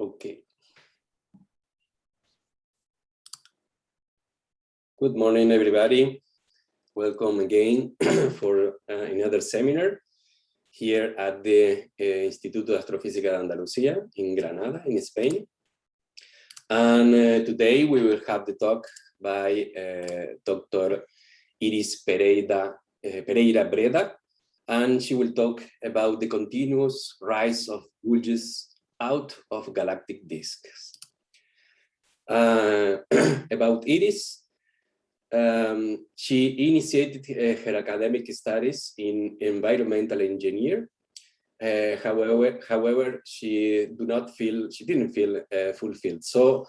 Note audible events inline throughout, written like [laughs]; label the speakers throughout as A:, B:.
A: Okay. Good morning, everybody. Welcome again [clears throat] for uh, another seminar here at the uh, Instituto de Astrofísica de Andalucía in Granada, in Spain. And uh, today we will have the talk by uh, Dr. Iris Pereira, uh, Pereira Breda, and she will talk about the continuous rise of bulges out of galactic disks. Uh, [clears throat] about Iris, um, she initiated uh, her academic studies in environmental engineer. Uh, however, however, she do not feel she didn't feel uh, fulfilled. So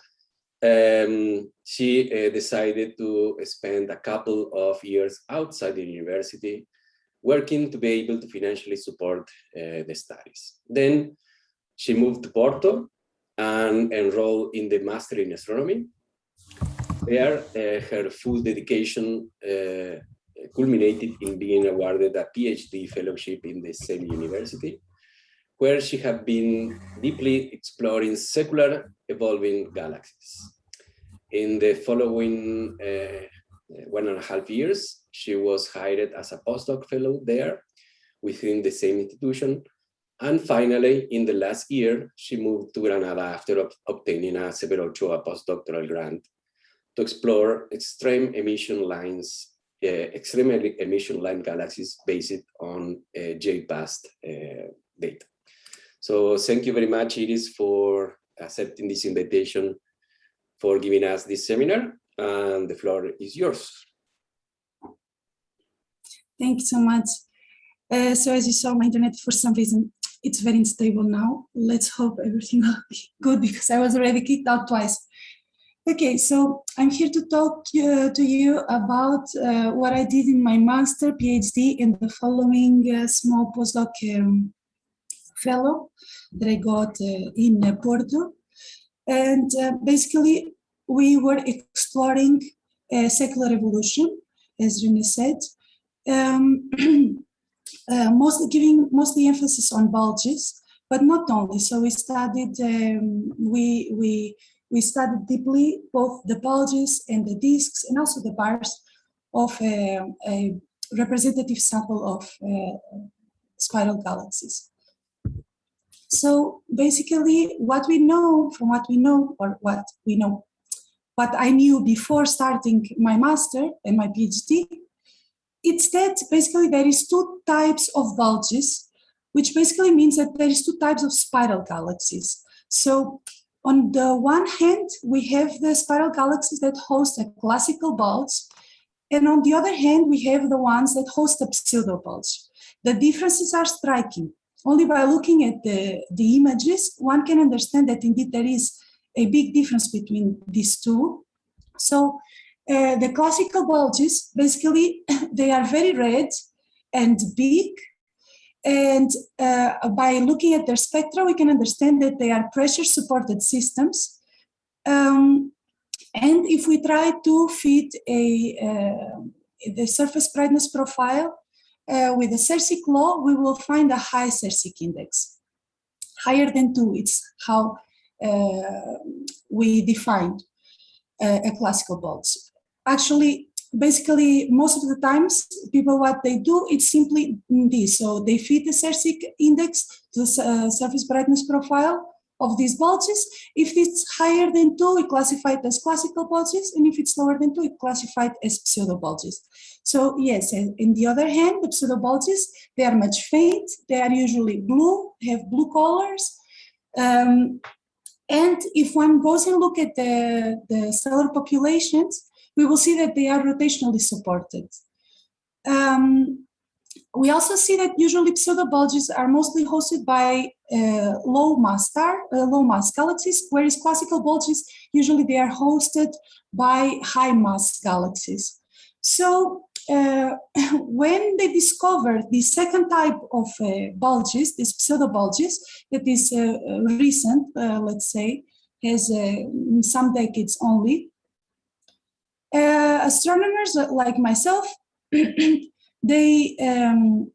A: um, she uh, decided to spend a couple of years outside the university, working to be able to financially support uh, the studies. Then she moved to Porto and enrolled in the Master in Astronomy. There, uh, her full dedication uh, culminated in being awarded a PhD fellowship in the same university, where she had been deeply exploring secular evolving galaxies. In the following uh, one and a half years, she was hired as a postdoc fellow there within the same institution and finally, in the last year, she moved to Granada after obtaining a Severo Ochoa postdoctoral grant to explore extreme emission lines, uh, extreme emission line galaxies based on uh, J-PAS uh, data. So thank you very much, Iris, for accepting this invitation, for giving us this seminar, and the floor is yours.
B: Thank you so much. Uh, so as you saw, my internet for some reason it's very unstable now. Let's hope everything [laughs] will be good because I was already kicked out twice. Okay, so I'm here to talk uh, to you about uh, what I did in my master PhD in the following uh, small postdoc um, fellow that I got uh, in uh, Porto. And uh, basically, we were exploring secular evolution, as Rene said. Um, [clears throat] Uh, mostly giving mostly emphasis on bulges, but not only. So we studied um, we we we studied deeply both the bulges and the disks and also the bars of a, a representative sample of uh, spiral galaxies. So basically what we know from what we know or what we know, what I knew before starting my master and my PhD it's that basically there is two types of bulges, which basically means that there is two types of spiral galaxies. So on the one hand, we have the spiral galaxies that host a classical bulge, and on the other hand, we have the ones that host a pseudo bulge. The differences are striking. Only by looking at the, the images, one can understand that indeed there is a big difference between these two. So uh, the classical bulges, basically, [laughs] they are very red and big. And uh, by looking at their spectra, we can understand that they are pressure supported systems. Um, and if we try to fit a, uh, the surface brightness profile uh, with the Sersic law, we will find a high Sersic index. Higher than two, it's how uh, we defined a classical bulge actually basically most of the times people what they do it's simply this so they feed the Sersic index to the uh, surface brightness profile of these bulges if it's higher than two we classified as classical bulges and if it's lower than two we classified as pseudo bulges so yes and in the other hand the pseudo bulges they are much faint they are usually blue have blue colors um, and if one goes and look at the the stellar populations we will see that they are rotationally supported. Um, we also see that usually pseudobulges are mostly hosted by uh, low mass star, uh, low mass galaxies, whereas classical bulges usually they are hosted by high mass galaxies. So uh, [coughs] when they discovered the second type of uh, bulges, these pseudobulges, that is uh, recent, uh, let's say, has some decades only, uh, astronomers like myself, [clears throat] they um,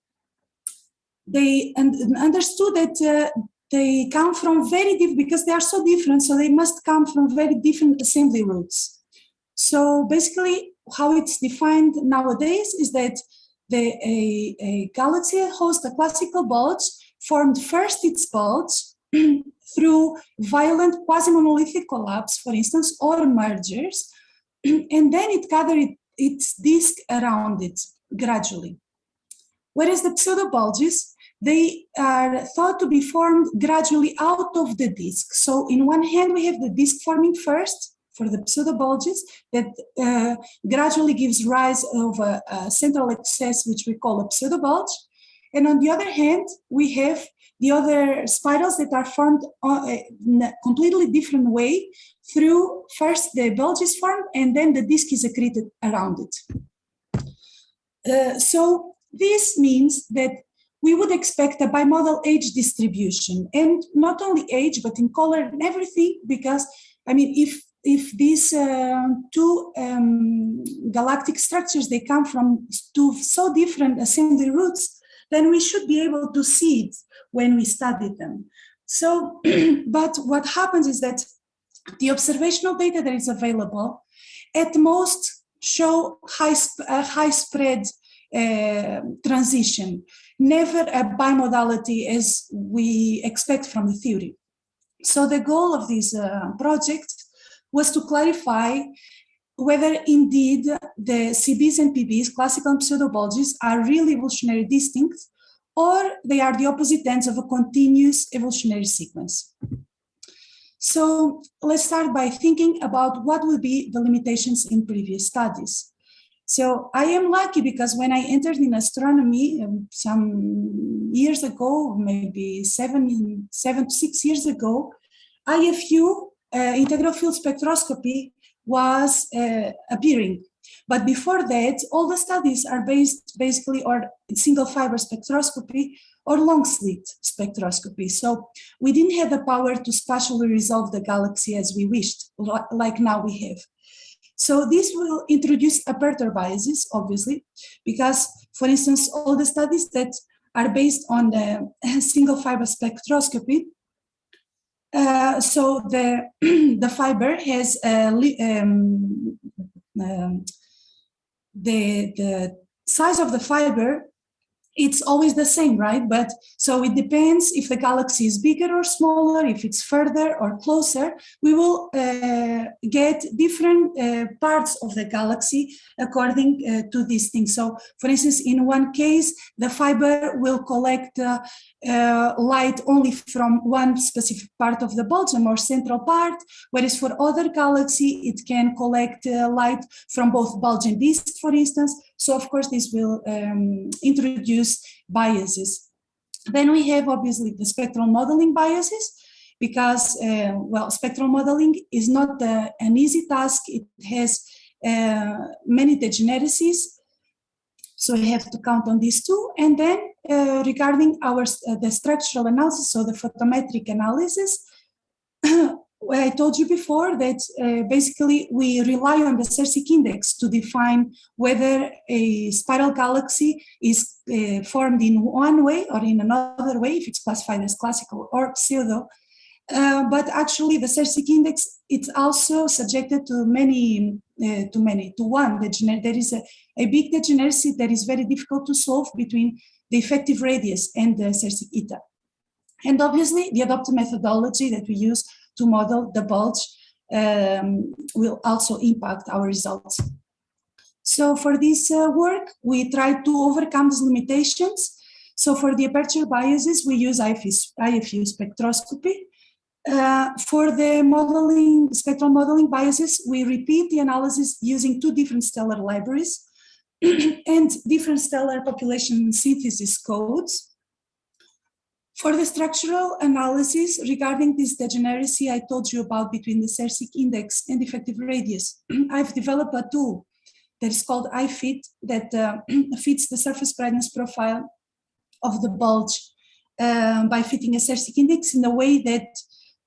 B: they and understood that uh, they come from very different, because they are so different, so they must come from very different assembly routes. So basically, how it's defined nowadays is that the, a, a galaxy hosts a classical bulge formed first its bulge [clears throat] through violent quasi-monolithic collapse, for instance, or mergers, [clears throat] and then it gathered its disk around it gradually. Whereas the pseudobulges, they are thought to be formed gradually out of the disk. So in one hand, we have the disk forming first for the pseudobulges that uh, gradually gives rise of a, a, central excess, which we call a pseudobulge. And on the other hand, we have the other spirals that are formed uh, in a completely different way through first the bulge is formed and then the disk is accreted around it. Uh, so this means that we would expect a bimodal age distribution and not only age, but in color and everything, because I mean, if if these uh, two um, galactic structures, they come from two so different assembly routes, then we should be able to see it when we study them. So, [clears throat] but what happens is that the observational data that is available at most show high, uh, high spread uh, transition, never a bimodality as we expect from the theory. So the goal of this uh, project was to clarify whether indeed the CBs and PBs, classical and pseudobulges, are really evolutionary distinct or they are the opposite ends of a continuous evolutionary sequence. So let's start by thinking about what will be the limitations in previous studies. So I am lucky because when I entered in astronomy um, some years ago, maybe seven, seven to six years ago, IFU, uh, integral field spectroscopy, was uh, appearing. But before that, all the studies are based basically on single fiber spectroscopy or long slit spectroscopy. So we didn't have the power to spatially resolve the galaxy as we wished, like now we have. So this will introduce aperture biases, obviously, because, for instance, all the studies that are based on the [laughs] single fiber spectroscopy, uh, so the [clears throat] the fiber has a, um, um, the the size of the fiber it's always the same, right? But so it depends if the galaxy is bigger or smaller, if it's further or closer, we will uh, get different uh, parts of the galaxy according uh, to these things. So for instance, in one case, the fiber will collect uh, uh, light only from one specific part of the bulge, more central part, whereas for other galaxy, it can collect uh, light from both bulge and disk, for instance. So of course, this will um, introduce biases. Then we have obviously the spectral modeling biases, because, uh, well, spectral modeling is not uh, an easy task. It has uh, many degeneracies. So we have to count on these two. And then uh, regarding our uh, the structural analysis, so the photometric analysis, I told you before that uh, basically we rely on the Sersic index to define whether a spiral galaxy is uh, formed in one way or in another way, if it's classified as classical or pseudo. Uh, but actually the Sersic index, it's also subjected to many, uh, to many, to one, degener there is a, a big degeneracy that is very difficult to solve between the effective radius and the Sersic eta. And obviously the adopted methodology that we use to model the bulge um, will also impact our results. So for this uh, work, we try to overcome these limitations. So for the aperture biases, we use IFU, spectroscopy. Uh, for the modeling, spectral modeling biases, we repeat the analysis using two different stellar libraries [clears throat] and different stellar population synthesis codes. For the structural analysis regarding this degeneracy I told you about between the Sersic index and effective radius, [clears throat] I've developed a tool that is called iFit that uh, [clears throat] fits the surface brightness profile of the bulge uh, by fitting a Sersic index in a way that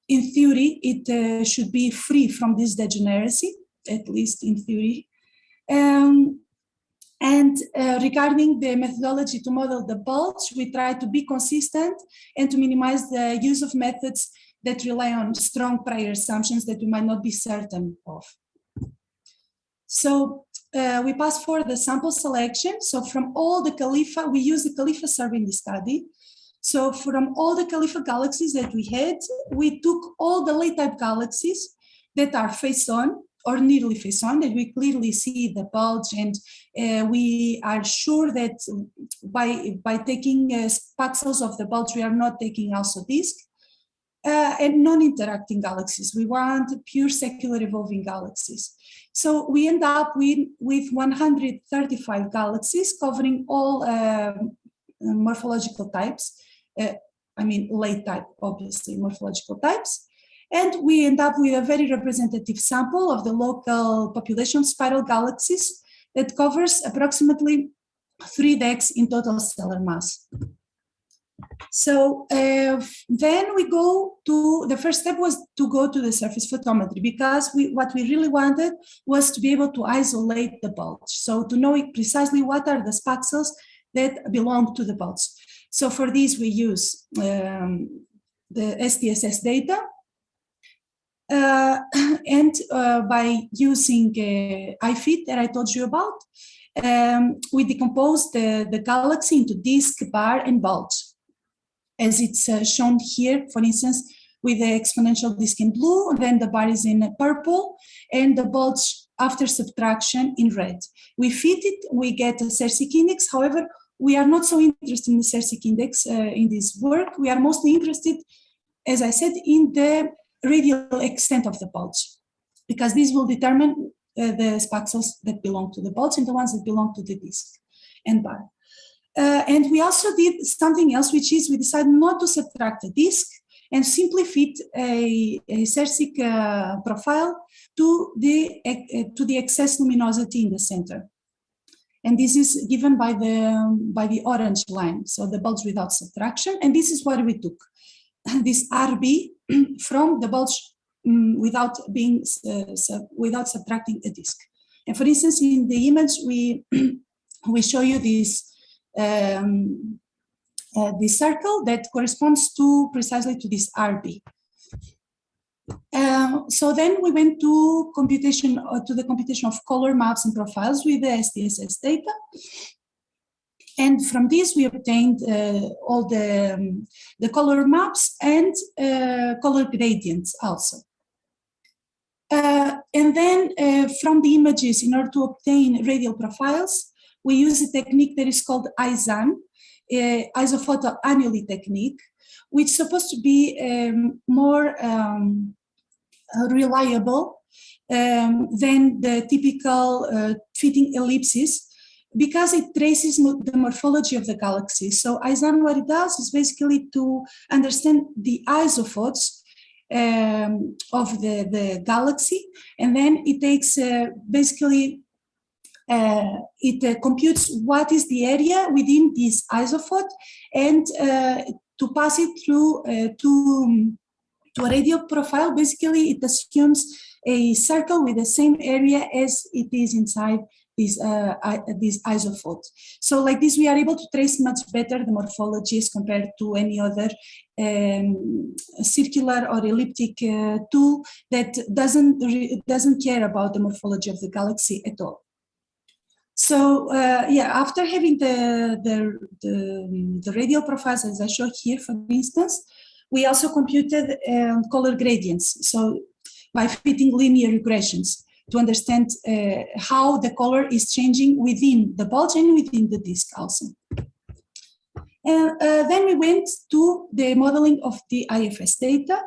B: in theory, it uh, should be free from this degeneracy, at least in theory. Um, And uh, regarding the methodology to model the bulge, we try to be consistent and to minimize the use of methods that rely on strong prior assumptions that we might not be certain of. So uh, we pass for the sample selection. So from all the CALIFA, we use the CALIFA survey in the study. So from all the CALIFA galaxies that we had, we took all the late type galaxies that are face on or nearly face on that we clearly see the bulge and uh, we are sure that by by taking uh, pixels of the bulge we are not taking also disk uh, and non-interacting galaxies. We want pure secular evolving galaxies. So we end up with with 135 galaxies covering all um, morphological types uh, i mean late type obviously morphological types and we end up with a very representative sample of the local population spiral galaxies that covers approximately three dex in total stellar mass. So uh, then we go to, the first step was to go to the surface photometry because we, what we really wanted was to be able to isolate the bulge. So to know precisely what are the spaxels that belong to the bulge. So for this we use um, the SDSS data [clears throat] and uh, by using uh, IFIT that I told you about, um, we decompose the, the galaxy into disk, bar, and bulge. As it's uh, shown here, for instance, with the exponential disk in blue, then the bar is in purple, and the bulge after subtraction in red. We fit it, we get a Sersic index. However, we are not so interested in the Sersic index uh, in this work. We are mostly interested, as I said, in the radial extent of the bulge, because this will determine uh, the spaxels that belong to the bulge and the ones that belong to the disk and bar. Uh, and we also did something else, which is we decided not to subtract the disk and simply fit a, a uh, profile to the, uh, to the excess luminosity in the center. And this is given by the, by the orange line, so the bulge without subtraction. And this is what we took. [laughs] This RB [clears throat] from the bulge um, without being uh, sub, without subtracting a disk. And for instance, in the image, we [clears throat] we show you this um, uh, this circle that corresponds to precisely to this RB. Uh, so then we went to computation uh, to the computation of color maps and profiles with the SDSS data. And from this, we obtained uh, all the, um, the color maps and uh, color gradients also. Uh, and then from the images, in order to obtain radial profiles, we use a technique that is called IZAN, uh, isophotal annuli technique, which is supposed to be um, more um, reliable um, than the typical uh, fitting ellipses because it traces the morphology of the galaxy. So IZAN, what it does is basically to understand the isophotes um, of the, the galaxy, and then it takes uh, basically uh, it uh, computes what is the area within this isophote and uh, to pass it through uh, to, to a radio profile, basically it assumes a circle with the same area as it is inside this, uh, this isophote. So like this, we are able to trace much better the morphologies compared to any other um, circular or elliptic uh, tool that doesn't, doesn't care about the morphology of the galaxy at all. So uh, yeah, after having the, the, the, the, radial profiles as I show here, for instance, we also computed um, color gradients. So by fitting linear regressions to understand uh, how the color is changing within the bulge and within the disk also. And uh, then we went to the modeling of the IFS data.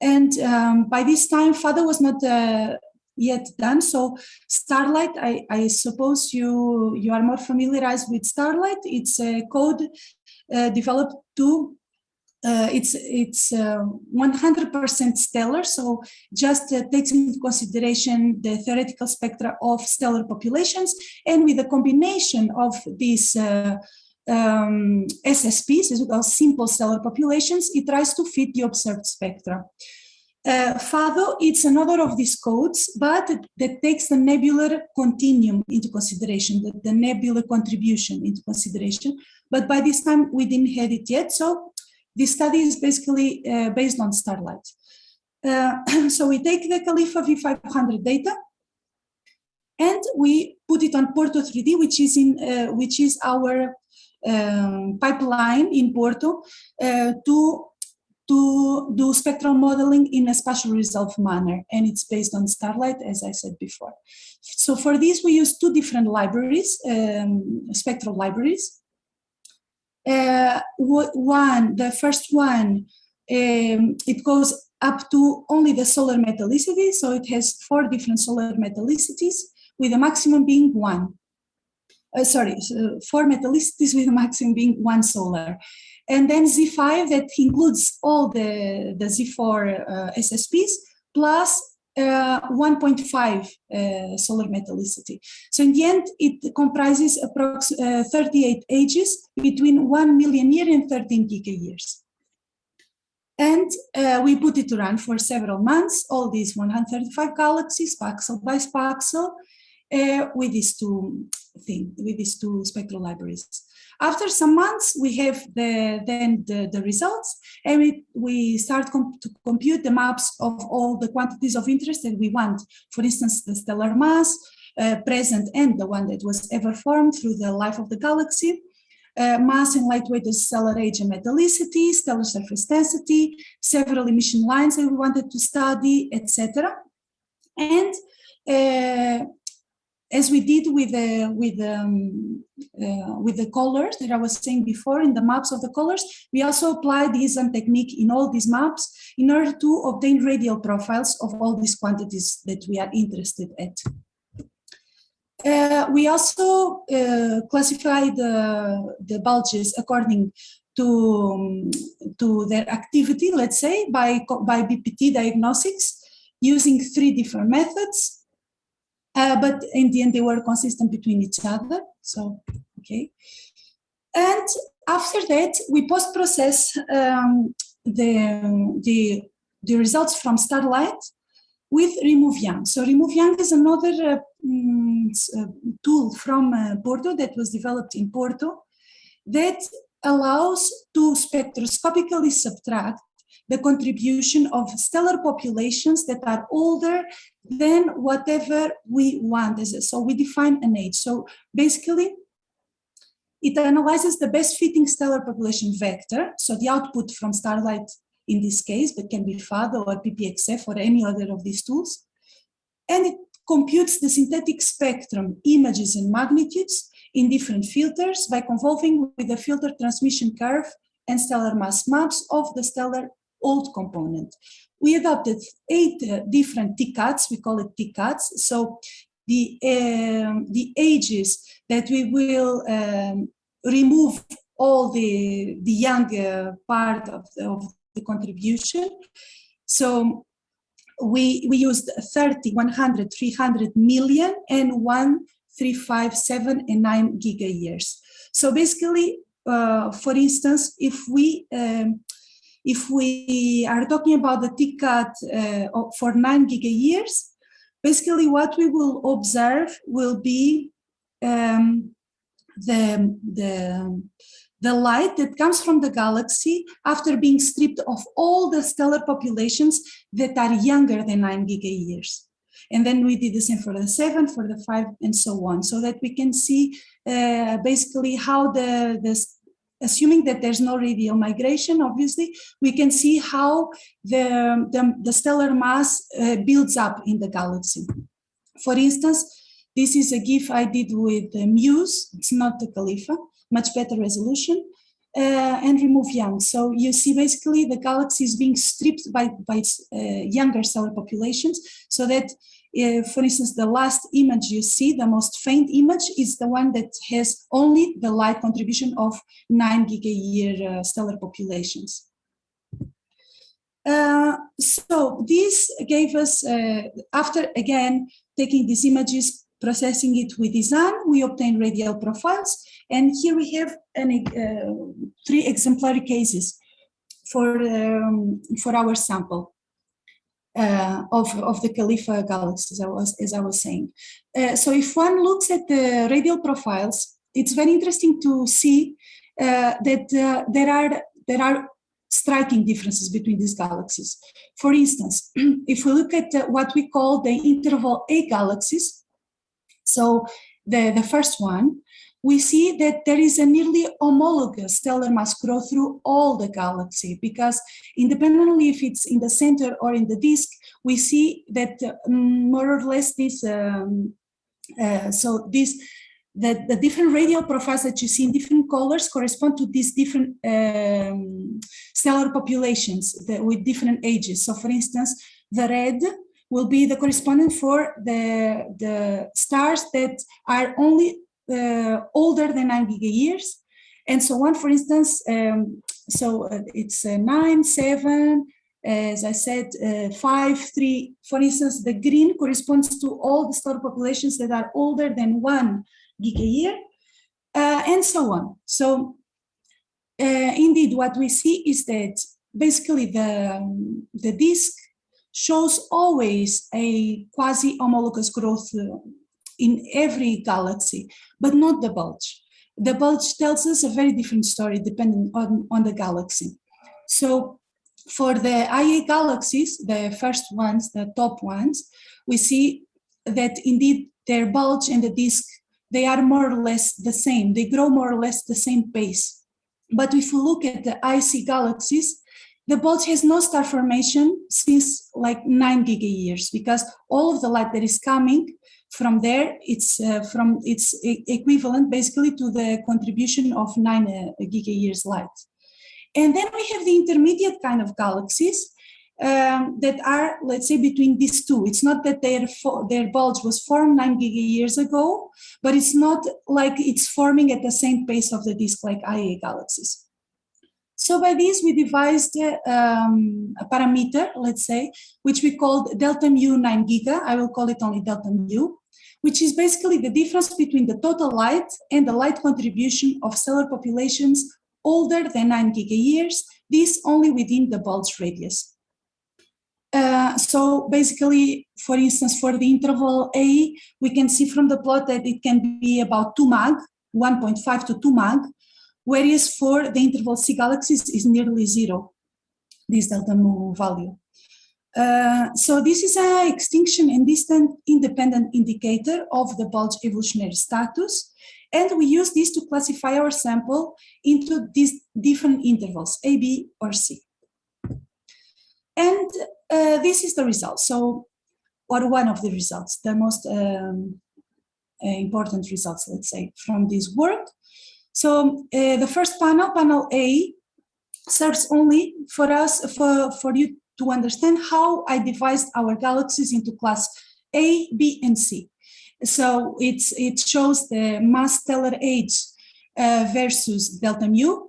B: And um, by this time, FADO was not uh, yet done. So Starlight, I, I, suppose you, you are more familiarized with Starlight. It's a code uh, developed to uh, it's it's 100% uh, stellar, so just uh, takes into consideration the theoretical spectra of stellar populations, and with a combination of these uh, um, SSPs, as simple stellar populations, it tries to fit the observed spectra. Uh, FADO, it's another of these codes, but that takes the nebular continuum into consideration, the, the nebular contribution into consideration. But by this time, we didn't have it yet. So this study is basically uh, based on Starlight. Uh, [clears throat] so we take the Califa V500 data and we put it on Porto 3D, which is in uh, which is our um, pipeline in Porto uh, to to do spectral modeling in a spatial resolved manner, and it's based on Starlight, as I said before. So for this, we use two different libraries, um, spectral libraries. Uh, one, the first one, um, it goes up to only the solar metallicity, so it has four different solar metallicities, with a maximum being one. Uh, sorry, so four metallicities with a maximum being one solar. And then Z5 that includes all the, the Z4 uh, SSPs plus 1.5 uh, solar metallicity. So in the end, it comprises approximately uh, 38 ages between 1 million year and 13 giga years. And uh, we put it to run for several months, all these 135 galaxies, pixel by pixel, uh, with these two thing, with these two spectral libraries. After some months, we have the, then the, the results and we, we start com to compute the maps of all the quantities of interest that we want. For instance, the stellar mass, uh, present and the one that was ever formed through the life of the galaxy, uh, mass and lightweight stellar age and metallicity, stellar surface density, several emission lines that we wanted to study, etc. And uh, as we did with the with um, uh, with the colors that I was saying before in the maps of the colors, we also apply this technique in all these maps in order to obtain radial profiles of all these quantities that we are interested at. Uh, we also uh, classify the, the bulges according to, um, to their activity, let's say, by, by BPT diagnostics using three different methods. Uh, but in the end, they were consistent between each other. So, okay. And after that, we post-process um, the, the, the results from Starlight with Remove Young. So Remove Young is another uh, um, tool from uh, Porto that was developed in Porto that allows to spectroscopically subtract the contribution of stellar populations that are older than whatever we want. So we define an age. So basically, it analyzes the best fitting stellar population vector. So the output from Starlight in this case, but can be FADO or PPXF or any other of these tools. And it computes the synthetic spectrum images and magnitudes in different filters by convolving with the filter transmission curve and stellar mass maps of the stellar old component. We adopted eight uh, different TCATs, we call it TCATs. So the, um, the ages that we will um, remove all the, the young uh, part of the, of the contribution. So we, we used 30, 100, 300 million and 1, 3, 5, 7 and 9 giga years. So basically, uh, for instance, if we um, if we are talking about the TCAT uh, for 9 giga years, basically what we will observe will be um, the, the, the light that comes from the galaxy after being stripped of all the stellar populations that are younger than 9 giga years. And then we did the same for the seven, for the five, and so on, so that we can see uh, basically how the, the, assuming that there's no radial migration, obviously, we can see how the, the, the stellar mass uh, builds up in the galaxy. For instance, this is a GIF I did with Muse, it's not the Califa, much better resolution, uh, and remove young. So you see basically the galaxy is being stripped by, by uh, younger stellar populations so that uh, for instance, the last image you see, the most faint image, is the one that has only the light contribution of 9 giga-year uh, stellar populations. Uh, so this gave us, uh, after again taking these images, processing it with design, we obtain radial profiles. And here we have an, uh, three exemplary cases for, um, for our sample. Uh, of, of the CALIFA galaxies, I was, as I was saying. Uh, so if one looks at the radial profiles, it's very interesting to see uh, that uh, there are there are striking differences between these galaxies. For instance, [clears throat] if we look at uh, what we call the interval A galaxies, so the, the first one, we see that there is a nearly homologous stellar mass growth through all the galaxy because independently if it's in the center or in the disk, we see that uh, more or less this, um, uh, so this, the, the different radial profiles that you see in different colors correspond to these different um, stellar populations that, with different ages. So for instance, the red will be the correspondent for the, the stars that are only older than 9 gigayears and so on. For instance, um, so uh, it's uh, 9, 7, as I said, uh, 5, 3. For instance, the green corresponds to all the star populations that are older than 1 gigayear, uh, and so on. So uh, indeed, what we see is that basically the, um, the disk shows always a quasi-homologous growth in every galaxy, but not the bulge. The bulge tells us a very different story depending on, on the galaxy. So for the IA galaxies, the first ones, the top ones, we see that indeed their bulge and the disk, they are more or less the same. They grow more or less the same pace. But if we look at the IC galaxies, the bulge has no star formation since like nine gigayears because all of the light that is coming from there, it's uh, from it's equivalent basically to the contribution of nine uh, gigayears light. And then we have the intermediate kind of galaxies um, that are, let's say, between these two. It's not that their their bulge was formed nine gigayears ago, but it's not like it's forming at the same pace of the disk like IA galaxies. So by this, we devised um, a parameter, let's say, which we called delta mu 9 giga. I will call it only delta mu, which is basically the difference between the total light and the light contribution of stellar populations older than 9 gigayears, this only within the bulge radius. Uh, so basically, for instance, for the interval A, we can see from the plot that it can be about 2 mag, 1.5 to 2 mag, whereas for the interval C galaxies is nearly zero, this delta mu value. Uh, so this is an extinction and distant independent indicator of the bulge evolutionary status. And we use this to classify our sample into these different intervals, A, B, or C. And uh, this is the result. So, or one of the results, the most um, uh, important results, let's say, from this work. So uh, the first panel, panel A, serves only for us, for, for you to understand how I devised our galaxies into class A, B, and C. So it's, it shows the mass stellar age uh, versus delta mu.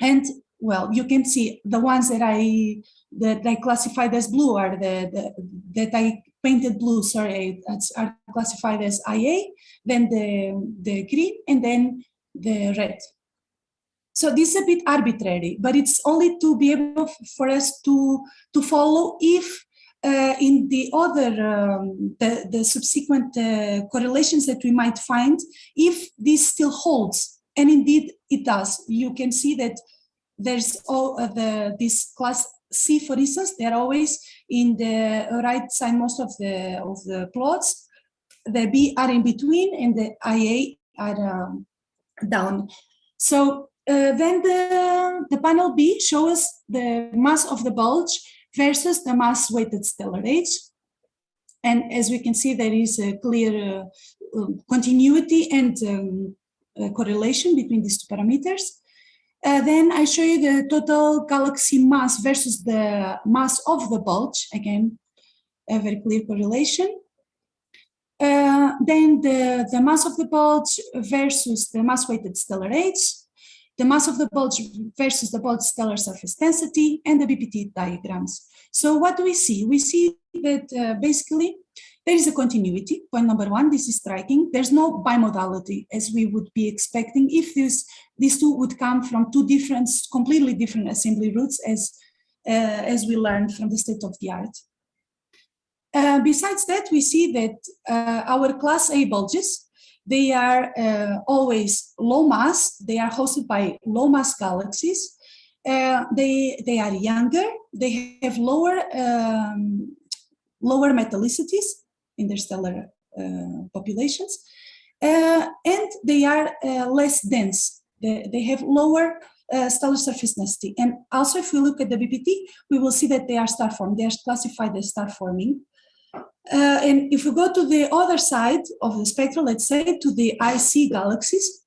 B: And well, you can see the ones that I that I classified as blue are the, the that I painted blue, sorry, are classified as IA, then the, the green, and then the red. So this is a bit arbitrary, but it's only to be able for us to, to follow if uh, in the other, um, the, the subsequent uh, correlations that we might find, if this still holds, and indeed it does. You can see that there's all uh, the this class C, for instance, they're always in the right side most of the of the plots. The B are in between, and the IA are um, down. So uh, then the, the panel B shows the mass of the bulge versus the mass weighted stellar age. And as we can see, there is a clear uh, um, continuity and um, correlation between these two parameters. Uh, then I show you the total galaxy mass versus the mass of the bulge. Again, a very clear correlation. Uh, then the, the mass of the bulge versus the mass weighted stellar age, the mass of the bulge versus the bulge stellar surface density, and the BPT diagrams. So what do we see? We see that uh, basically there is a continuity, point number one, this is striking. There's no bimodality as we would be expecting if this, these two would come from two different, completely different assembly routes as, uh, as we learned from the state of the art. Uh, besides that, we see that uh, our class A bulges, they are uh, always low mass, they are hosted by low mass galaxies, uh, they, they are younger, they have lower, um, lower metallicities in their stellar uh, populations, uh, and they are less dense. They, they have lower uh, stellar surface density. And also if we look at the BPT, we will see that they are star forming. They are classified as star forming. Uh, and if we go to the other side of the spectrum, let's say to the IC galaxies,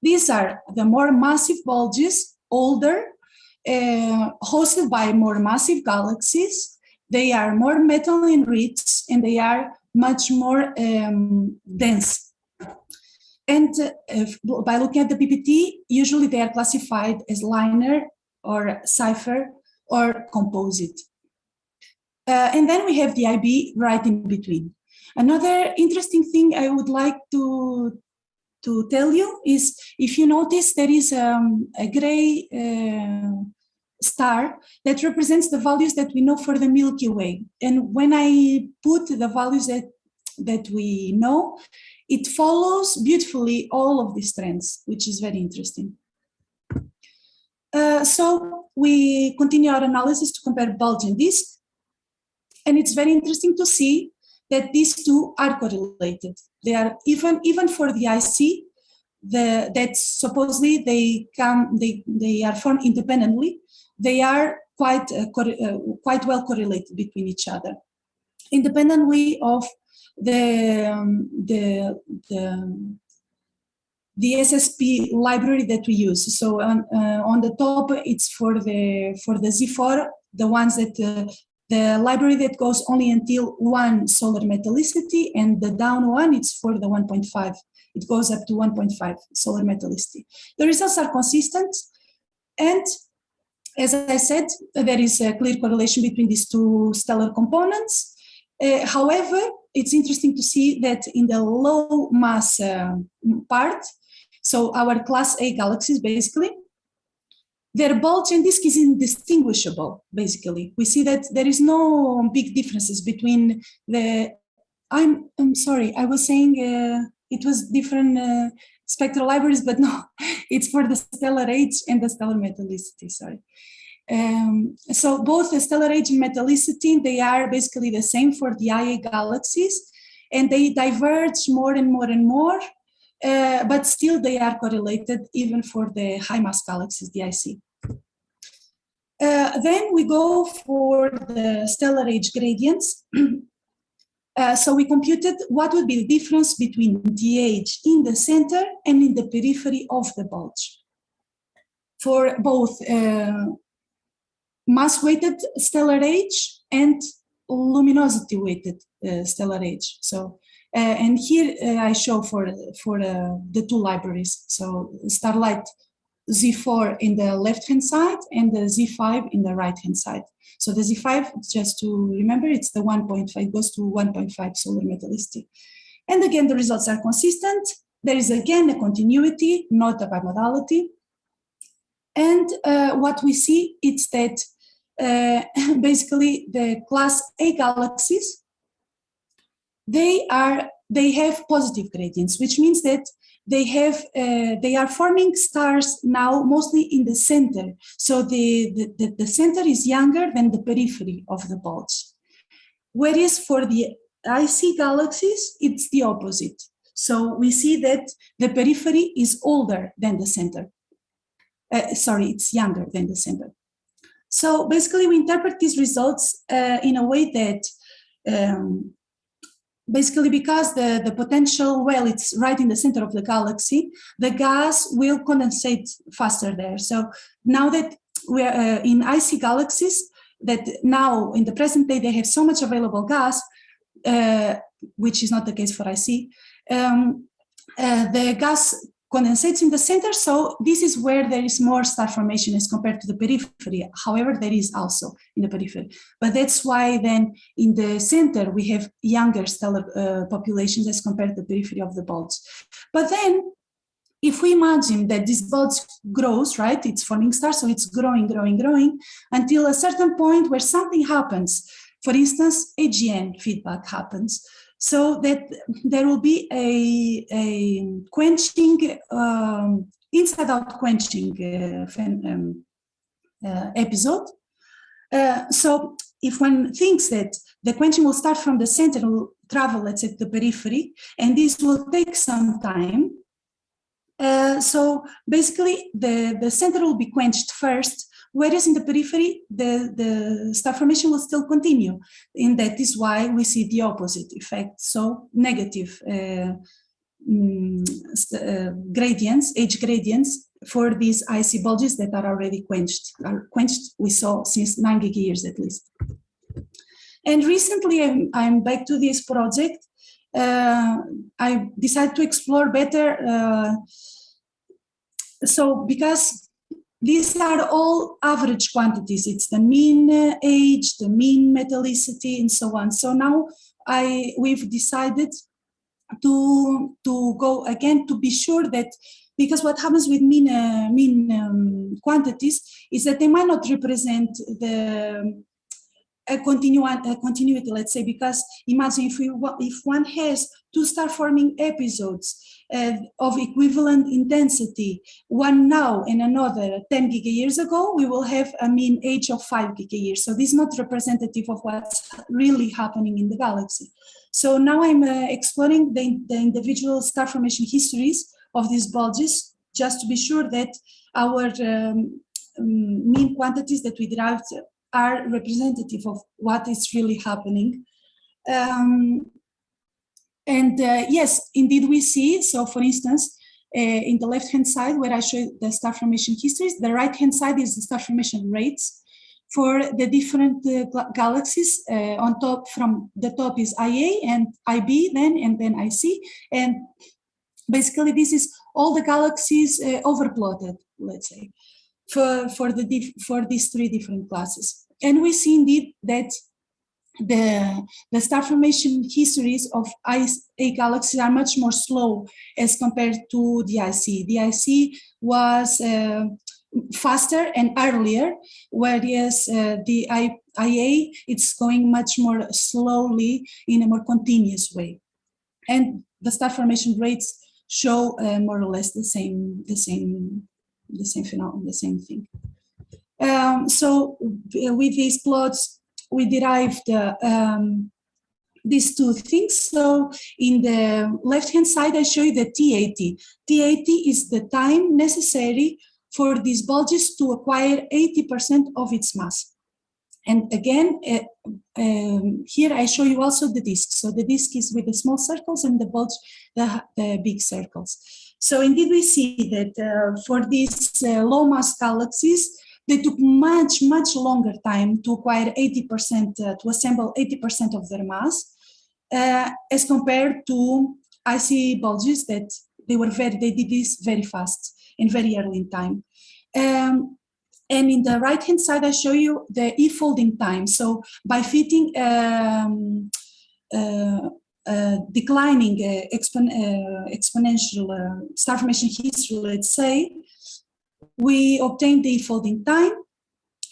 B: these are the more massive bulges, older, uh, hosted by more massive galaxies. They are more metal enriched and they are much more um, dense. And uh, by looking at the BPT, usually they are classified as liner or Seyfert or composite. Uh, and then we have the IB right in between. Another interesting thing I would like to, to tell you is if you notice there is um, a gray uh, star that represents the values that we know for the Milky Way. And when I put the values that, that we know, it follows beautifully all of these trends, which is very interesting. Uh, so we continue our analysis to compare bulge and disk. And it's very interesting to see that these two are correlated. They are even, even for the IC, the, that supposedly they come, they, they are formed independently, they are quite, uh, uh, quite well correlated between each other, independently of the, um, the, the, the SSP library that we use. So on, uh, on the top, it's for the, for the Z4, the ones that uh, the library that goes only until one solar metallicity and the down one, it's for the 1.5. It goes up to 1.5 solar metallicity. The results are consistent. And as I said, there is a clear correlation between these two stellar components. Uh, however, it's interesting to see that in the low mass uh, part, so our class A galaxies basically, their bulge and disk is indistinguishable, basically. We see that there is no big differences between the, I'm, I'm sorry, I was saying uh, it was different uh, spectral libraries, but [laughs] no, it's for the stellar age and the stellar metallicity, sorry. Um, so both the stellar age and metallicity, they are basically the same for the IA galaxies, and they diverge more and more and more, uh, but still they are correlated even for the high mass galaxies, the IC. Uh, then we go for the stellar age gradients. [clears throat] uh, so we computed what would be the difference between the age in the center and in the periphery of the bulge for both uh, mass-weighted stellar age and luminosity-weighted uh, stellar age. So, and here uh, I show for for uh, the two libraries. So, Starlight Z4 in the left-hand side and the Z5 in the right-hand side. So the Z5, just to remember, it's the 1.5, goes to 1.5 solar metallicity. And again, the results are consistent. There is again a continuity, not a bimodality. And uh, what we see is that uh, [laughs] basically the class A galaxies, they are they have positive gradients, which means that they have uh, they are forming stars now mostly in the center. So the, the, the center is younger than the periphery of the bulge. Whereas for the IC galaxies, it's the opposite. So we see that the periphery is older than the center. Uh, sorry, it's younger than the center. So basically we interpret these results uh, in a way that um, basically because the, the potential, well, it's right in the center of the galaxy, the gas will condensate faster there. So now that we're uh, in IC galaxies, that now in the present day, they have so much available gas, uh, which is not the case for IC, um, uh, the gas condensates in the center. So this is where there is more star formation as compared to the periphery. However, there is also in the periphery. But that's why then in the center, we have younger stellar uh, populations as compared to the periphery of the bulge. But then if we imagine that this bulge grows, right, it's forming stars, so it's growing, growing, growing, until a certain point where something happens for instance, AGN feedback happens. So that there will be a, a quenching, um, inside out quenching uh, um, uh, episode. Uh, so if one thinks that the quenching will start from the center will travel, let's say, to the periphery, and this will take some time, uh, so basically the, the center will be quenched first, whereas in the periphery, the, the star formation will still continue. And that is why we see the opposite effect, so negative uh, um, uh, gradients, age gradients for these IC bulges that are already quenched, are quenched we saw since nine gigayears at least. And recently I'm, I'm back to this project. Uh, I decided to explore better. Uh, so because these are all average quantities, it's the mean age, the mean metallicity and so on. So now I we've decided to to go again to be sure that because what happens with mean uh, mean um, quantities is that they might not represent the a, a continuity, let's say, because imagine if we if one has to start forming episodes uh, of equivalent intensity, one now and another 10 gigayears ago, we will have a mean age of 5 gigayears. So this is not representative of what's really happening in the galaxy. So now I'm uh, exploring the, the individual star formation histories of these bulges, just to be sure that our um, um mean quantities that we derived are representative of what is really happening. Um, and uh, yes, indeed we see, so for instance, uh, in the left-hand side where I show the star formation histories, the right-hand side is the star formation rates for the different uh, galaxies uh, on top from the top is IA and IB then and then IC and basically this is all the galaxies uh, overplotted let's say for for the for these three different classes and we see indeed that the, the star formation histories of a galaxies are much more slow as compared to the IC. The IC was uh, faster and earlier, whereas uh, the IA, it's going much more slowly in a more continuous way. And the star formation rates show uh, more or less the same, the same, the same phenomenon, the same thing. Um, so with these plots, we derived uh, um, these two things. So in the left-hand side, I show you the T80. T80 is the time necessary for these bulges to acquire 80% of its mass. And again, uh, um, here I show you also the disk. So the disk is with the small circles and the bulge, the, the big circles. So indeed we see that uh, for these uh, low mass galaxies, they took much, much longer time to acquire 80%, uh, to assemble 80% of their mass, uh, as compared to IC bulges that they were very, they did this very fast and very early in time. Um, and in the right hand side, I show you the e-folding time. So by fitting um, uh, declining uh, expon uh, exponential uh, star formation history, let's say, we obtain the folding time.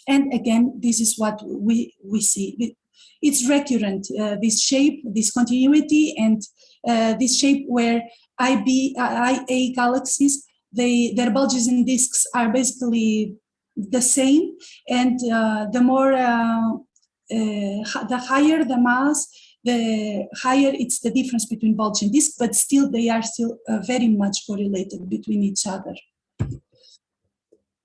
B: And again, this is what we, we see. It's recurrent, uh, this shape, this continuity, and uh, this shape where IB, IA galaxies, they, their bulges and disks are basically the same. And the more, the higher the mass, the higher it's the difference between bulge and disk, but still they are still uh, very much correlated between each other.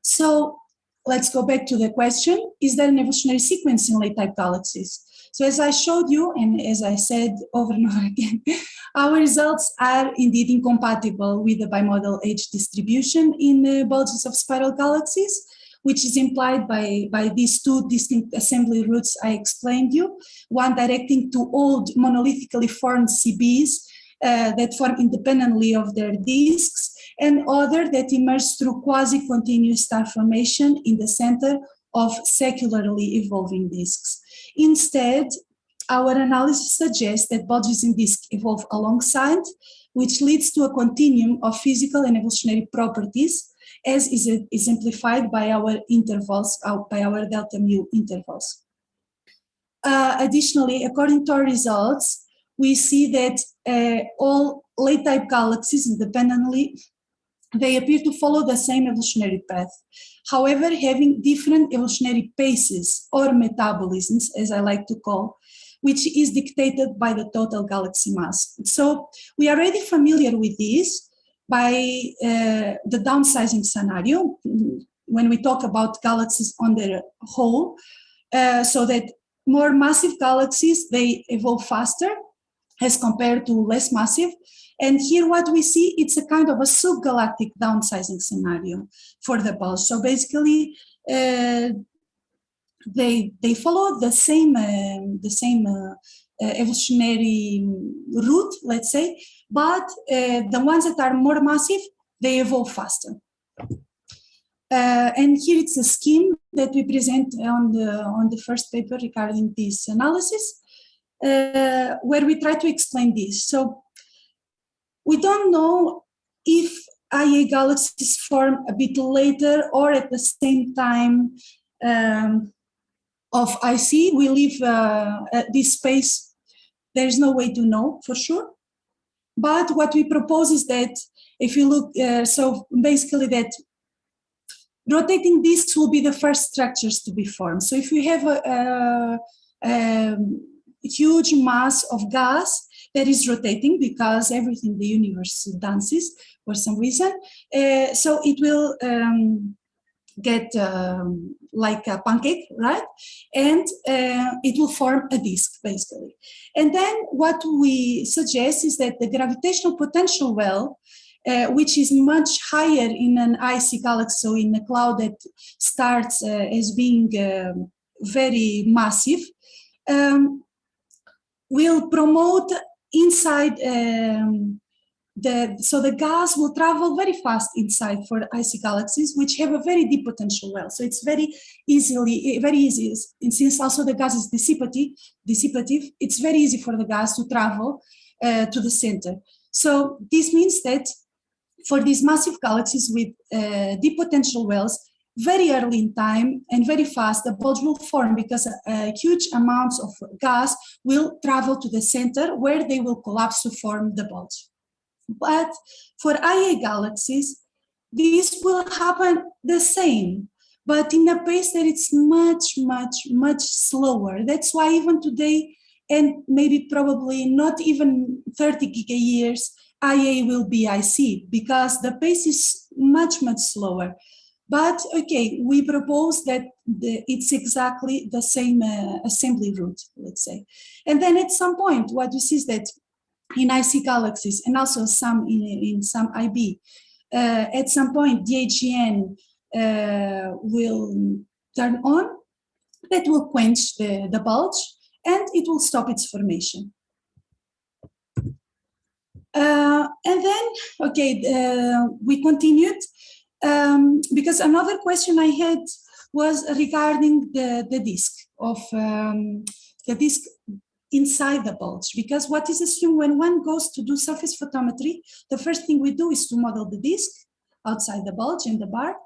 B: So let's go back to the question, is there an evolutionary sequence in late type galaxies? So as I showed you, and as I said over and over again, [laughs] our results are indeed incompatible with the bimodal age distribution in the bulges of spiral galaxies, which is implied by, by these two distinct assembly routes I explained you, one directing to old monolithically formed CBs uh, that form independently of their disks, and other that emerge through quasi-continuous star formation in the center of secularly evolving disks. Instead, our analysis suggests that bulges in disks evolve alongside, which leads to a continuum of physical and evolutionary properties, as is exemplified by our intervals, by our delta mu intervals. uh, additionally, according to our results, we see that uh, all late type galaxies independently, they appear to follow the same evolutionary path. However, having different evolutionary paces or metabolisms, as I like to call, which is dictated by the total galaxy mass. So we are already familiar with this by uh, the downsizing scenario when we talk about galaxies on their whole, uh, so that more massive galaxies, they evolve faster as compared to less massive. And here what we see, it's a kind of a subgalactic downsizing scenario for the bulge. So basically, uh, they they follow the same uh, the same uh, evolutionary route, let's say, but uh, the ones that are more massive, they evolve faster. Uh, and here it's a scheme that we present on the on the first paper regarding this analysis, uh, where we try to explain this. So we don't know if IA galaxies form a bit later or at the same time um, of IC. We leave uh, this space. There is no way to know for sure. But what we propose is that if you look, uh, so basically that rotating disks will be the first structures to be formed. So if we have a, a, a huge mass of gas that is rotating because everything the universe dances for some reason, uh, so it will um, get um, like a pancake, right? And uh, it will form a disk, basically. And then what we suggest is that the gravitational potential well uh, which is much higher in an IC galaxy, so in a cloud that starts uh, as being um, very massive, um, will promote inside um, the, so the gas will travel very fast inside for IC galaxies, which have a very deep potential well. So it's very easily, very easy, and since also the gas is dissipative, dissipative it's very easy for the gas to travel uh, to the center. So this means that for these massive galaxies with uh, deep potential wells, very early in time and very fast, the bulge will form because a, huge amounts of gas will travel to the center where they will collapse to form the bulge. But for IA galaxies, this will happen the same, but in a pace that it's much, much, much slower. That's why even today, and maybe probably not even 30 giga years, IA will be IC because the pace is much, much slower. But okay, we propose that the, it's exactly the same uh, assembly route, let's say. And then at some point, what you see is that in IC galaxies and also some in, in some IB, uh, at some point the uh, will turn on, that will quench the, the bulge and it will stop its formation. Uh, and then, okay, uh, we continued um, because another question I had was regarding the, the disk of um, the disk inside the bulge because what is assumed when one goes to do surface photometry, the first thing we do is to model the disk outside the bulge in the bar.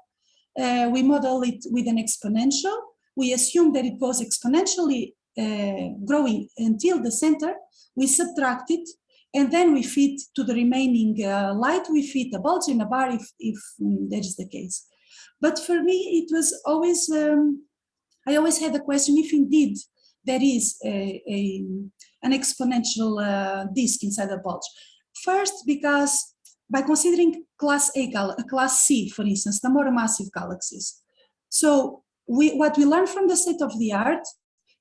B: Uh, we model it with an exponential. We assume that it goes exponentially uh, growing until the center. We subtract it and then we fit to the remaining uh, light, we fit a bulge in a bar if, if um, that is the case. But for me, it was always, um, I always had the question if indeed there is a, a an exponential uh, disk inside the bulge. First, because by considering class A, class C, for instance, the more massive galaxies. So we, what we learn from the state of the art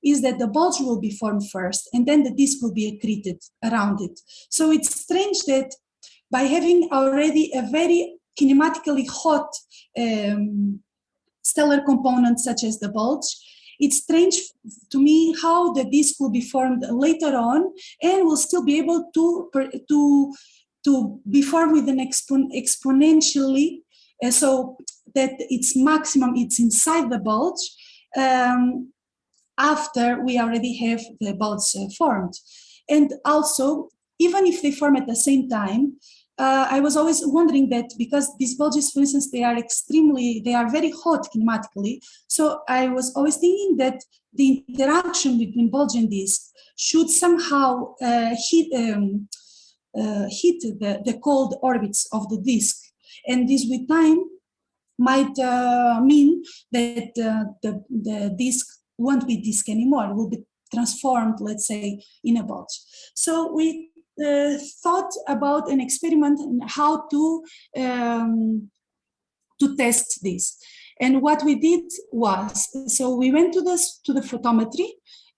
B: is that the bulge will be formed first and then the disk will be accreted around it. So it's strange that by having already a very kinematically hot um, stellar component such as the bulge, it's strange to me how the disk will be formed later on and will still be able to, to, to be formed with an expon exponentially, uh, so that its maximum, it's inside the bulge, um, after we already have the bulge uh, formed. And also, even if they form at the same time, uh, I was always wondering that because these bulges, for instance, they are extremely, they are very hot kinematically. So I was always thinking that the interaction between bulge and disk should somehow uh, hit, um, uh, hit the, the cold orbits of the disk. And this with time might uh, mean that uh, the, the disk won't be disk anymore, it will be transformed, let's say, in a bulge. So we thought about an experiment and how to um, to test this. And what we did was, so we went to this to the photometry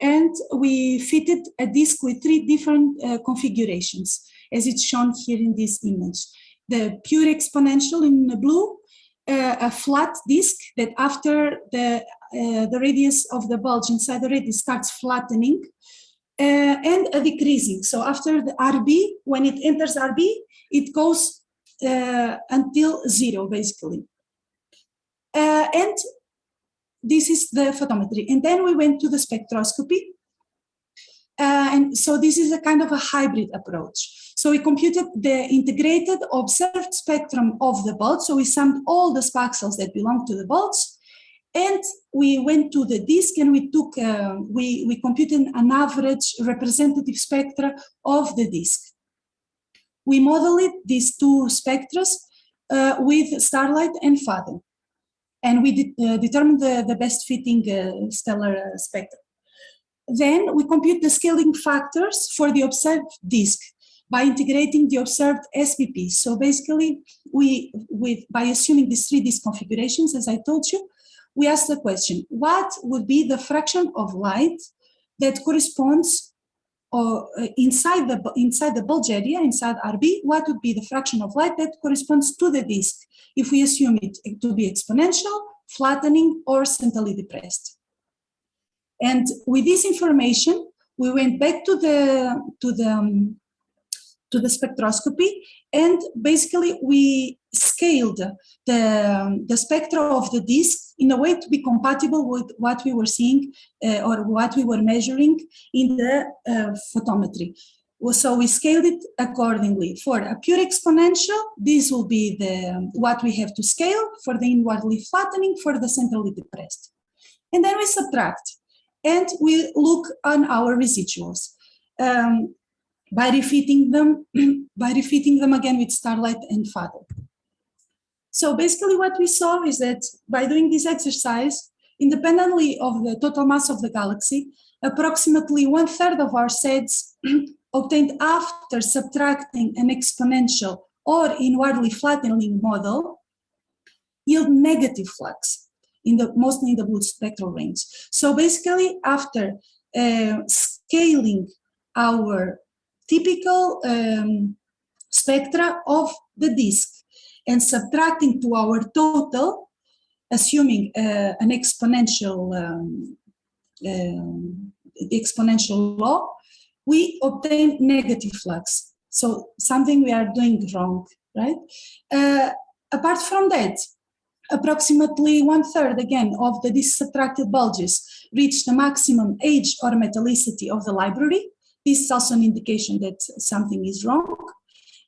B: and we fitted a disk with three different uh, configurations, as it's shown here in this image. The pure exponential in the blue, uh, a flat disk that after the, uh, the radius of the bulge inside the radius starts flattening, uh, and a decreasing. So after the RB, when it enters RB, it goes uh, until zero, basically. Uh, and this is the photometry. And then we went to the spectroscopy. Uh, and so this is a kind of a hybrid approach. So we computed the integrated observed spectrum of the bulge. So we summed all the spaxels that belong to the bulge and we went to the disk and we took, uh, we, we computed an average representative spectra of the disk. We modeled these two spectra uh, with Starlight and FADO. And we de uh, determined the, the best fitting uh, stellar spectra. Then we compute the scaling factors for the observed disk by integrating the observed SPP. So basically, we, with, by assuming these three disk configurations, as I told you, we ask the question, what would be the fraction of light that corresponds or uh, inside the inside the bulge area, inside RB, what would be the fraction of light that corresponds to the disk if we assume it to be exponential, flattening, or centrally depressed. And with this information, we went back to the to the um, to the spectroscopy and basically we scaled the, the spectra of the disk in a way to be compatible with what we were seeing uh, or what we were measuring in the uh, photometry. So we scaled it accordingly. For a pure exponential, this will be the what we have to scale for the inwardly flattening, for the centrally depressed. And then we subtract and we look on our residuals. Um, by refitting them, [clears throat] by refitting them again with Starlight and FADO. So basically what we saw is that by doing this exercise, independently of the total mass of the galaxy, approximately one third of our sets [clears throat] obtained after subtracting an exponential or inwardly flattening model yield negative flux in the mostly in the blue spectral range. So basically after uh, scaling our typical um, spectra of the disk and subtracting to our total, assuming uh, an exponential um, um, exponential law, we obtain negative flux. So something we are doing wrong, right? Uh, apart from that, approximately one third again of the subtracted bulges reach the maximum age or metallicity of the library. This is also an indication that something is wrong.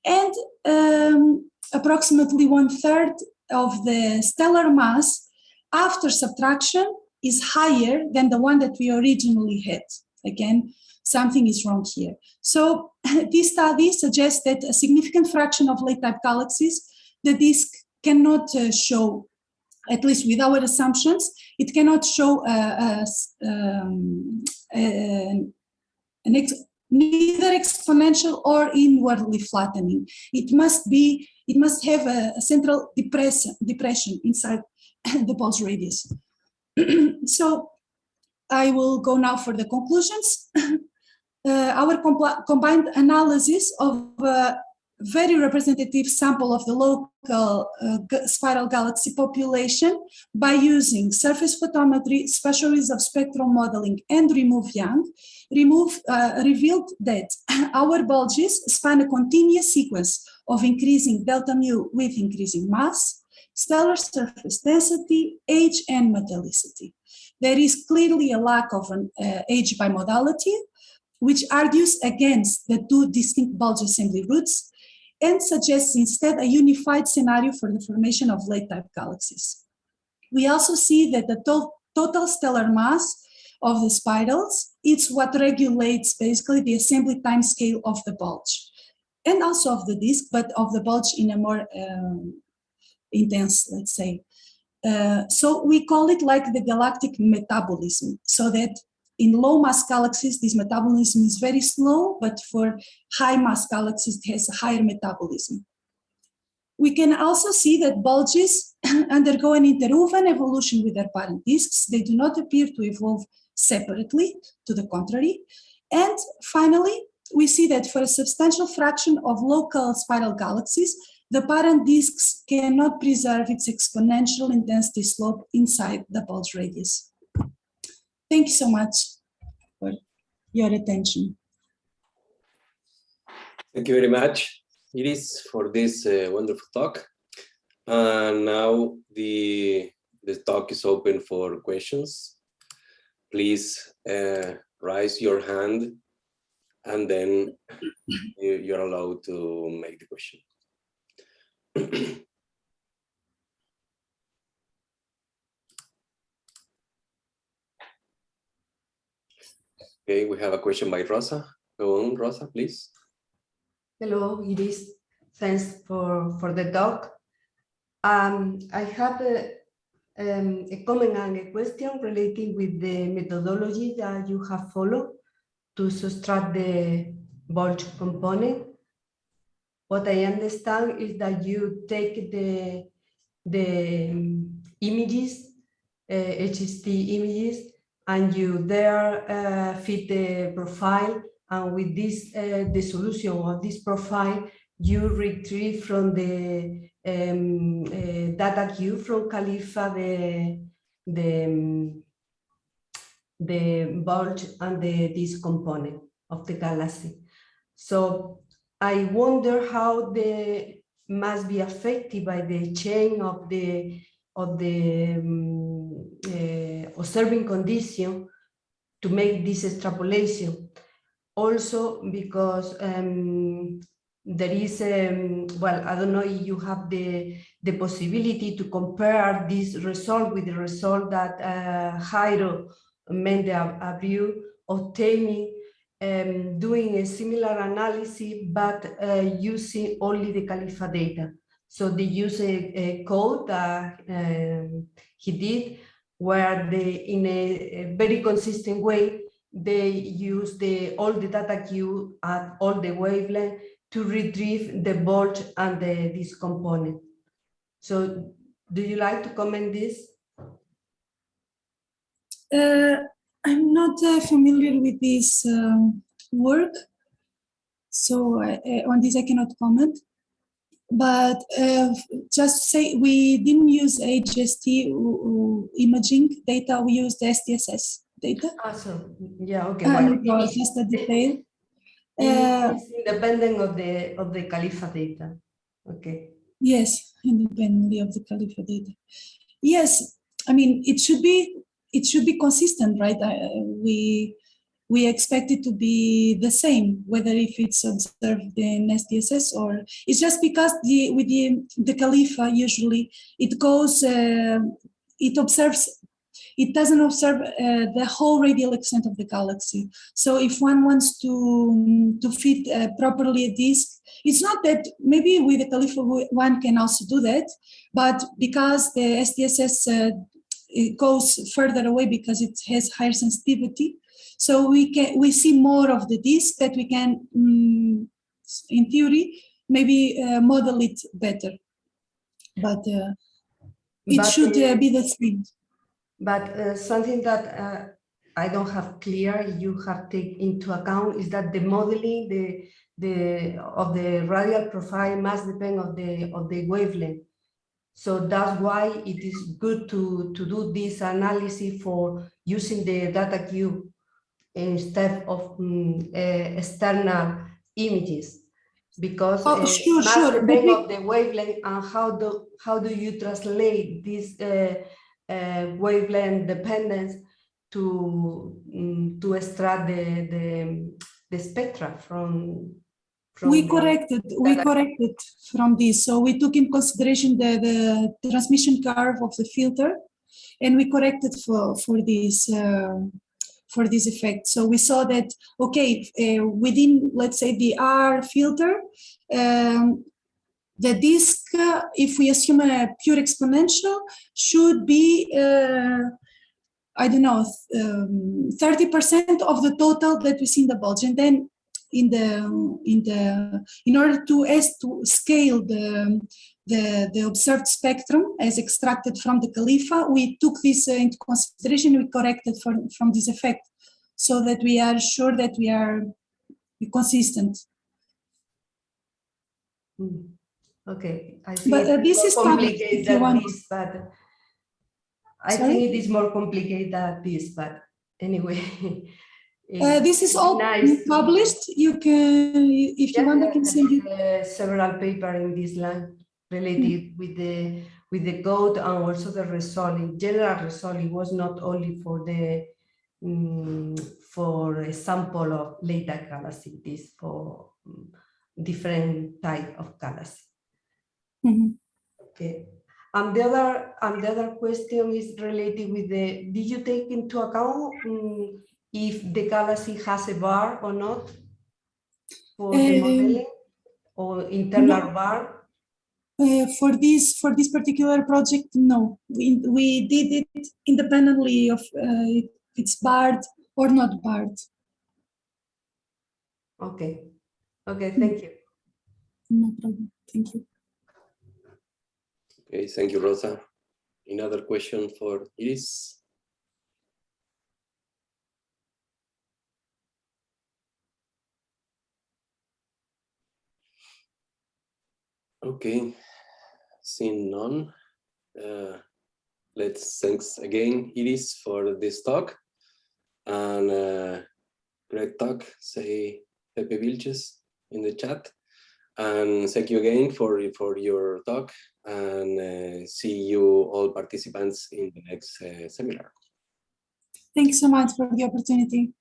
B: And um, approximately one third of the stellar mass after subtraction is higher than the one that we originally had. Again, something is wrong here. So [laughs] this study suggests that a significant fraction of late type galaxies, the disk cannot uh, show, at least with our assumptions, it cannot show uh, um, an ex neither exponential or inwardly flattening. It must be it must have a, a central depression, depression inside [coughs] the pulse radius. [clears throat] so I will go now for the conclusions. [coughs] uh, our combined analysis of a very representative sample of the local uh, spiral galaxy population by using surface photometry, special of spectral modeling, and remove Young, remove, uh, revealed that [clears throat] our bulges span a continuous sequence of increasing delta mu with increasing mass, stellar surface density, age, and metallicity. There is clearly a lack of an uh, age bimodality, which argues against the two distinct bulge assembly routes, and suggests instead a unified scenario for the formation of late type galaxies. We also see that the to total stellar mass of the spirals, it's what regulates basically the assembly time scale of the bulge and also of the disk, but of the bulge in a more um, intense, let's say. Uh, so we call it like the galactic metabolism, so that in low mass galaxies, this metabolism is very slow, but for high mass galaxies, it has a higher metabolism. We can also see that bulges [clears throat] undergo an interwoven evolution with their parent disks. They do not appear to evolve separately, to the contrary. And finally, we see that for a substantial fraction of local spiral galaxies, the parent disks cannot preserve its exponential intensity slope inside the bulge radius. Thank you so much for your attention.
A: Thank you very much, Iris, for this uh, wonderful talk. And now the, the talk is open for questions. Please uh, raise your hand and then you're allowed to make the question. [clears throat] Okay, we have a question by Rosa. Go on, Rosa, please.
C: Hello, Iris. Thanks for, for the talk. Um, I have a, um, a comment and a question relating with the methodology that you have followed to subtract the bulge component. What I understand is that you take the, the um, images, uh, HST images, and you there uh, fit the profile and with this uh, the solution of this profile you retrieve from the um, uh, data cube from CALIFA the the um, the bulge and the this component of the galaxy. So i wonder how the must be affected by the chain of the of the um, observing condition to make this extrapolation. Also because um, there is, um, well, I don't know if you have the, the possibility to compare this result with the result that uh, Jairo Méndez-Abreu obtaining um, doing a similar analysis, but uh, using only the CALIFA data. So they use a, a code that um, he did where they, in a, a, very consistent way, they use the all the data cube at all the wavelength to retrieve the bulge and the, this component. So do you like to comment this?
B: Uh, I'm not uh, familiar with this um, work, so on this I cannot comment but uh, just say we didn't use HST imaging data, we used SDSS data.
C: Awesome. Yeah, okay.
B: And well, just a detail.
C: Uh, independent of the of the CALIFA data. Okay.
B: Yes, independently of the CALIFA data. Yes, I mean it should be it should be consistent, right? Uh, we we expect it to be the same, whether if it's observed in SDSS or it's just because the with the the CALIFA usually it goes uh, it observes it doesn't observe uh, the whole radial extent of the galaxy. So if one wants to to fit uh, properly a disk, it's not that maybe with the CALIFA one can also do that, but because the SDSS uh, it goes further away because it has higher sensitivity, so we can we see more of the disk that we can, um, in theory, maybe uh, model it better. But uh, it but, should uh, be the same.
C: But uh, something that uh, I don't have clear, you have take into account is that the modeling the the of the radial profile must depend of the of the wavelength. So that's why it is good to to do this analysis for using the data cube instead of um, uh, external images because
B: oh, uh, sure, sure.
C: depend of the wavelength and how do how do you translate this uh, uh, wavelength dependence to um, to extract the, the the spectra from from
B: we
C: the-
B: corrected, we corrected from this. So we took in consideration the, the transmission curve of the filter and we corrected for, for this, um, for this effect. So we saw that, okay, uh, within, let's say the R filter, um, the disk, uh, if we assume a pure exponential, should be, uh, I don't know, um, 30% of the total that we see in the bulge. And then in the in the in order to as to scale the the the observed spectrum as extracted from the CALIFA, we took this uh, into consideration. We corrected for, from this effect, so that we are sure that we are consistent.
C: Mm. Okay, I think
B: But, uh, this is
C: complicated than this, but I
B: Sorry?
C: think it is more complicated than this, but anyway. [laughs]
B: Uh, this is all
C: nice
B: published. You can, if you want, I can send you.
C: uh, Several paper in this line related with the, with the code and also the resolving, general resolving was not only for the, mm, for a sample of later galaxy, this for mm, different type of galaxy.
B: Mhm.
C: Okay. And the other, and the other question is related with the, did you take into account mm, if the galaxy has a bar or not? For the
B: Um,
C: modeling or internal
B: no.
C: bar?
B: Uh, for this for this particular project, no, we we did it independently of uh, it's barred or not barred.
C: Okay. Okay, thank you.
B: No problem. Thank you.
A: Okay, thank you, Rosa. Another question for Iris? Okay, seeing none, uh, let's thanks again, Iris, for this talk. And uh, great talk, say Pepe Vílchez in the chat. And thank you again for, for your talk and uh, see you all participants in the next uh, seminar.
B: Thanks so much for the opportunity.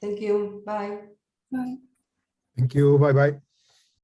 C: Thank you. Bye.
B: Bye.
D: Thank you. Bye bye.